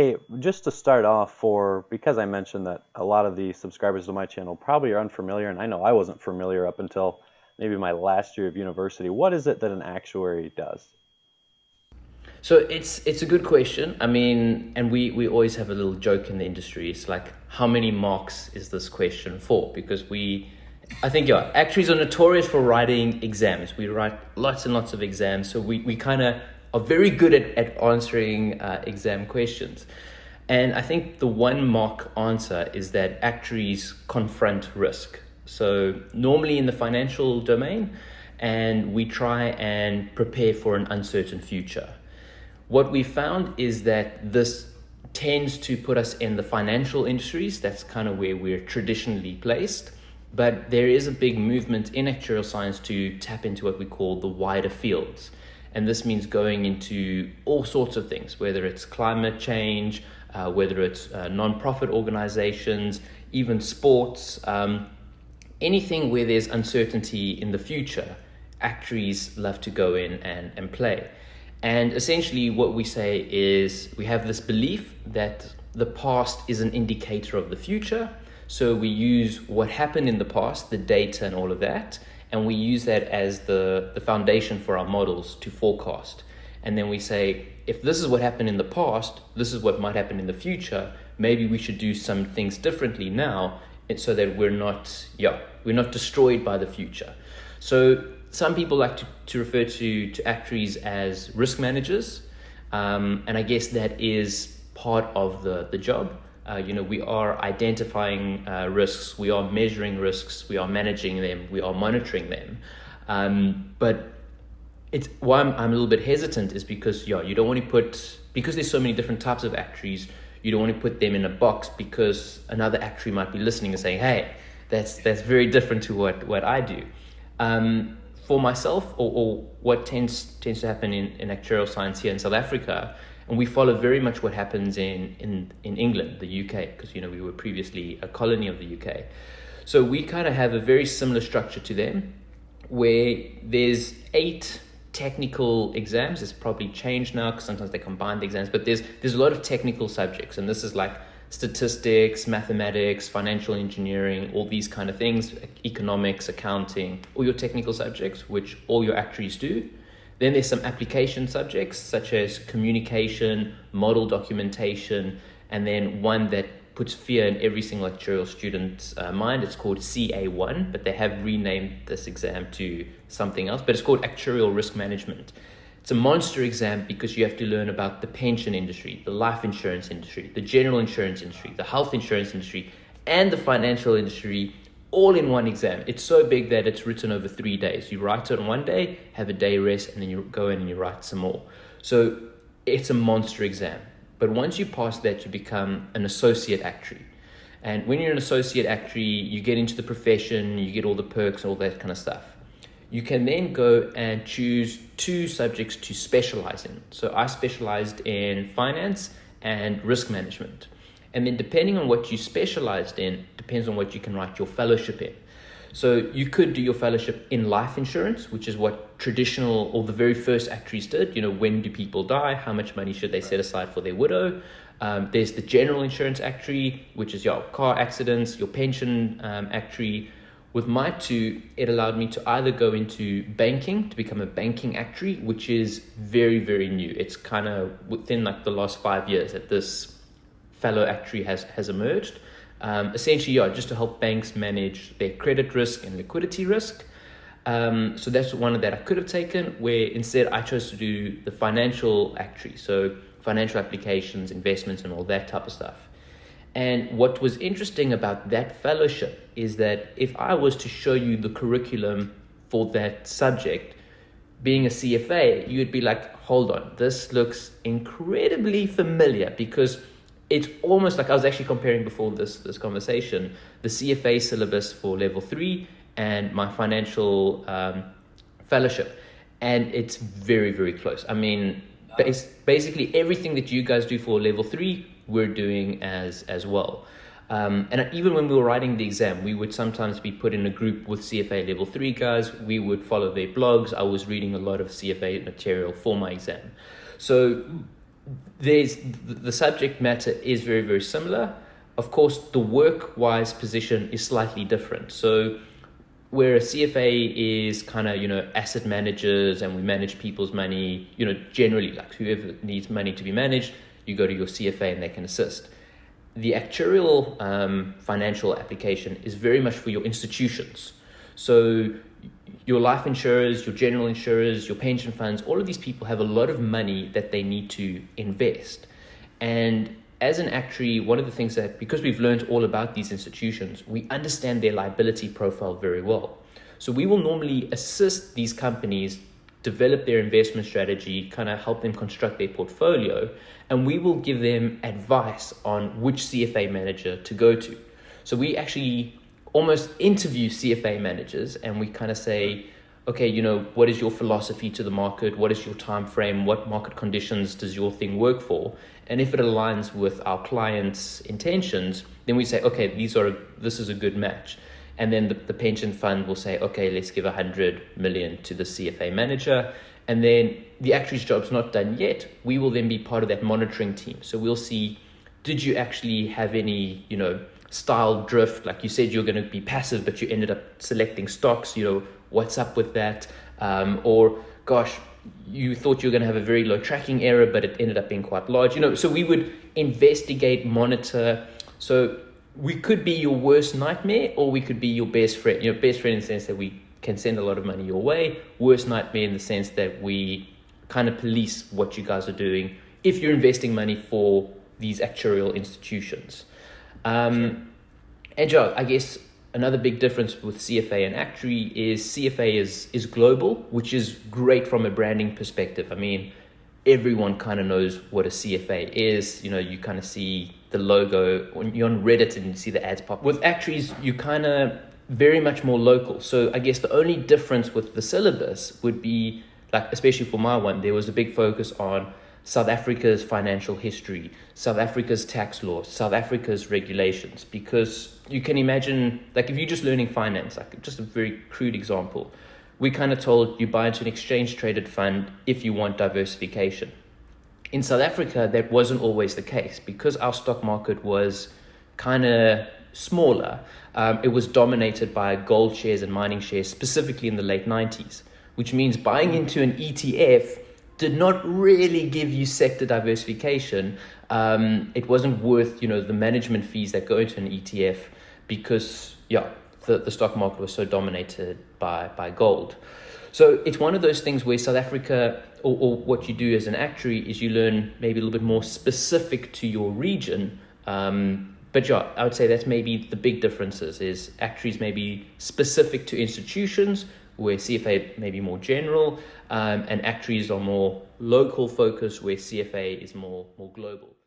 Hey, just to start off for, because I mentioned that a lot of the subscribers to my channel probably are unfamiliar, and I know I wasn't familiar up until maybe my last year of university. What is it that an actuary does? So it's it's a good question. I mean, and we we always have a little joke in the industry. It's like, how many marks is this question for? Because we, I think yeah, actuaries are notorious for writing exams. We write lots and lots of exams, so we we kind of are very good at at answering uh, exam questions. And I think the one mark answer is that actuaries confront risk. So normally in the financial domain, and we try and prepare for an uncertain future. What we found is that this tends to put us in the financial industries. That's kind of where we're traditionally placed. But there is a big movement in actuarial science to tap into what we call the wider fields. And this means going into all sorts of things, whether it's climate change, uh, whether it's uh, non-profit organizations, even sports. Um, anything where there's uncertainty in the future, actuaries love to go in and, and play. And essentially, what we say is we have this belief that the past is an indicator of the future. So we use what happened in the past, the data and all of that, and we use that as the, the foundation for our models to forecast. And then we say, if this is what happened in the past, this is what might happen in the future, maybe we should do some things differently now so that we're not, yeah, we're not destroyed by the future. So some people like to, to refer to, to actuaries as risk managers. Um, and I guess that is part of the, the job. Uh, you know, we are identifying uh, risks, we are measuring risks, we are managing them, we are monitoring them. Um, but it's why I'm, I'm a little bit hesitant is because yeah, you don't want to put because there's so many different types of actuaries. You don't want to put them in a box because another actuary might be listening and saying, "Hey, that's that's very different to what what I do." Um, for myself, or, or what tends tends to happen in, in actuarial science here in South Africa, and we follow very much what happens in in, in England, the UK, because you know we were previously a colony of the UK. So we kind of have a very similar structure to them, where there's eight technical exams. It's probably changed now because sometimes they combine the exams, but there's there's a lot of technical subjects, and this is like statistics, mathematics, financial engineering, all these kind of things, economics, accounting, all your technical subjects, which all your actuaries do. Then there's some application subjects such as communication, model documentation, and then one that puts fear in every single actuarial student's uh, mind. It's called CA1, but they have renamed this exam to something else, but it's called actuarial risk management. It's a monster exam because you have to learn about the pension industry, the life insurance industry, the general insurance industry, the health insurance industry, and the financial industry all in one exam. It's so big that it's written over three days. You write it on one day, have a day rest, and then you go in and you write some more. So it's a monster exam. But once you pass that, you become an associate actuary. And when you're an associate actuary, you get into the profession, you get all the perks, all that kind of stuff you can then go and choose two subjects to specialize in. So I specialized in finance and risk management. And then depending on what you specialized in, depends on what you can write your fellowship in. So you could do your fellowship in life insurance, which is what traditional or the very first actuaries did. You know, when do people die? How much money should they set aside for their widow? Um, there's the general insurance actuary, which is your car accidents, your pension um, actuary, with my two, it allowed me to either go into banking to become a banking actuary, which is very, very new. It's kind of within like the last five years that this fellow actuary has, has emerged. Um, essentially, yeah, just to help banks manage their credit risk and liquidity risk. Um, so that's one that I could have taken, where instead I chose to do the financial actuary, so financial applications, investments, and all that type of stuff. And what was interesting about that fellowship is that if I was to show you the curriculum for that subject, being a CFA, you'd be like, hold on, this looks incredibly familiar because it's almost like I was actually comparing before this, this conversation the CFA syllabus for level three and my financial um, fellowship. And it's very, very close. I mean, bas- basically everything that you guys do for level three, we're doing as as well. Um, and even when we were writing the exam, we would sometimes be put in a group with CFA level three guys. We would follow their blogs. I was reading a lot of CFA material for my exam. So there's the subject matter is very very similar. Of course, the work wise position is slightly different. So where a CFA is kind of you know asset managers and we manage people's money. You know generally like whoever needs money to be managed, you go to your CFA and they can assist. The actuarial um, financial application is very much for your institutions. So your life insurers, your general insurers, your pension funds, all of these people have a lot of money that they need to invest. And as an actuary, one of the things that, because we've learned all about these institutions, we understand their liability profile very well. So we will normally assist these companies develop their investment strategy, kind of help them construct their portfolio, and we will give them advice on which CFA manager to go to. So we actually almost interview CFA managers and we kind of say, okay, you know, what is your philosophy to the market? What is your time frame? What market conditions does your thing work for? And if it aligns with our clients' intentions, then we say, okay, these are this is a good match. And then the, the pension fund will say, okay, let's give a hundred million to the CFA manager. And then the actuary's job's not done yet. We will then be part of that monitoring team. So we'll see, did you actually have any, you know, style drift? Like you said, you're going to be passive, but you ended up selecting stocks. You know, what's up with that? Um, or, gosh, you thought you were going to have a very low tracking error, but it ended up being quite large. You know, so we would investigate, monitor. So we could be your worst nightmare, or we could be your best friend. Your best friend in the sense that we can send a lot of money your way. Worst nightmare in the sense that we kind of police what you guys are doing if you're investing money for these actuarial institutions. Um, and Joe, I guess another big difference with CFA and actuary is CFA is is global, which is great from a branding perspective. I mean, everyone kind of knows what a CFA is. You know, you kind of see the logo when you're on Reddit and you see the ads pop. With actuaries, you kind of very much more local. So I guess the only difference with the syllabus would be like, especially for my one, there was a big focus on South Africa's financial history, South Africa's tax laws, South Africa's regulations, because you can imagine, like if you're just learning finance, like just a very crude example, we kind of told you buy into an exchange traded fund if you want diversification. In South Africa, that wasn't always the case because our stock market was kind of smaller. Um, it was dominated by gold shares and mining shares, specifically in the late 90s, which means buying into an ETF did not really give you sector diversification. Um, it wasn't worth you know the management fees that go into an ETF because yeah the, the stock market was so dominated by by gold. So it's one of those things where South Africa or, or what you do as an actuary is you learn maybe a little bit more specific to your region. Um, but yeah, I would say that's maybe the big differences is actuaries maybe specific to institutions where CFA may be more general, um, and actuaries are more local focused, where CFA is more more global.